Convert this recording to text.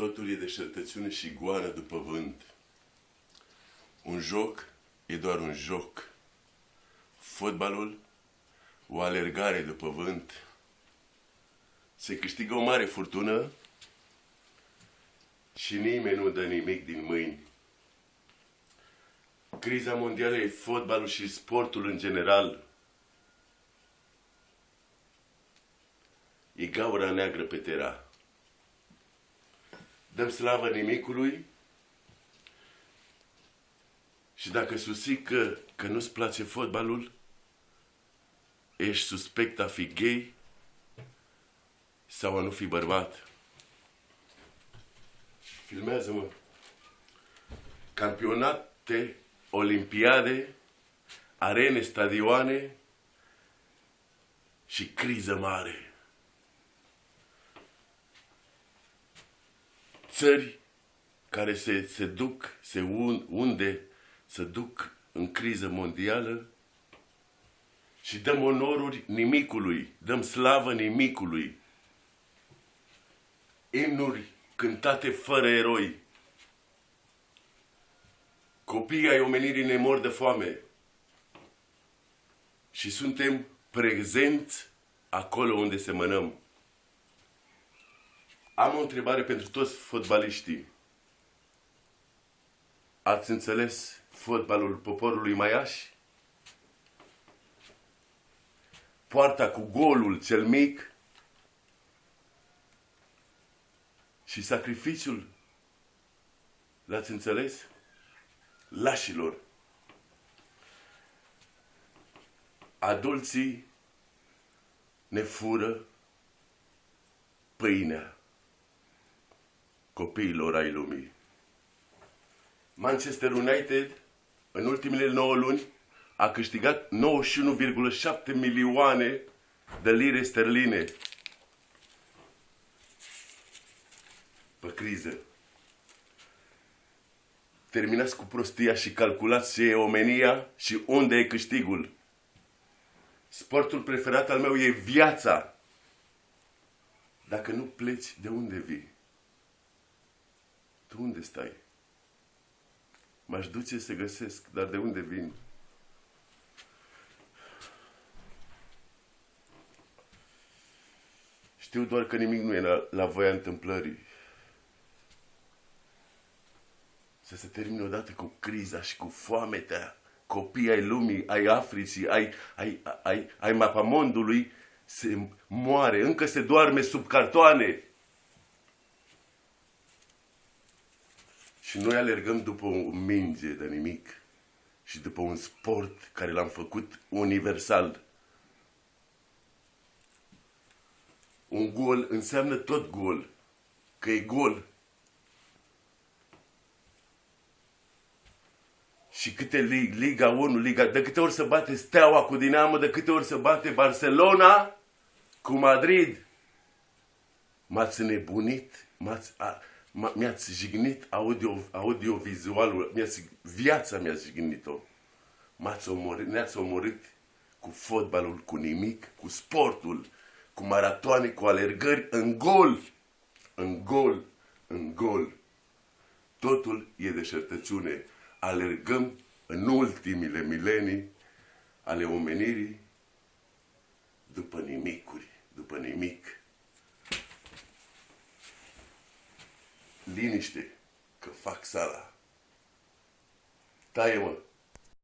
Totul e deșertățiune și goană după vânt. Un joc e doar un joc. Fotbalul, o alergare după vânt. Se câștigă o mare furtună și nimeni nu dă nimic din mâini. Criza mondială e fotbalul și sportul în general. E gaura neagră pe tera. Dăm slavă nimicului și dacă susții că, că nu-ți place fotbalul, ești suspect a fi gay sau a nu fi bărbat. Filmează-mă. Campionate, olimpiade, arene, stadioane și criză mare. Țări care se, se duc, se unde, se duc în criză mondială și dăm onoruri nimicului, dăm slavă nimicului. Imnuri cântate fără eroi. Copiii ai omenirii ne mor de foame. Și suntem prezenți acolo unde semănăm. Am o întrebare pentru toți fotbaliștii. Ați înțeles fotbalul poporului Maiaș? Poarta cu golul cel mic și sacrificiul. L-ați înțeles? Lașilor. Adulții ne fură pâinea copiilor ai lumii. Manchester United, în ultimele 9 luni, a câștigat 91,7 milioane de lire sterline pe criză. Terminați cu prostia și calculați ce e omenia și unde e câștigul. Sportul preferat al meu e viața. Dacă nu pleci, de unde vii? Tu unde stai? M-aș duce să găsesc, dar de unde vin? Știu doar că nimic nu e la, la voia întâmplării. Să se termine odată cu criza și cu foametea. Copii ai lumii, ai Africii, ai, ai, ai, ai mapamondului, se moare, încă se doarme sub cartoane. Și noi alergăm după o minge de nimic și după un sport care l-am făcut universal. Un gol înseamnă tot gol, că e gol. Și câte Liga 1, Liga... De câte ori se bate Steaua cu Dinamo, de câte ori se bate Barcelona cu Madrid. M-ați nebunit, m-ați mi-ați jignit audio, audiovizualul, mi-ați, viața mi-a jignit-o. M-ați omorât, ne-ați omorât cu fotbalul, cu nimic, cu sportul, cu maratoane, cu alergări, în gol, în gol, în gol. Totul e deșertăciune. Alergăm în ultimile milenii ale omenirii după nimicuri, după nimic. Liniște, că fac sala. Taie-mă!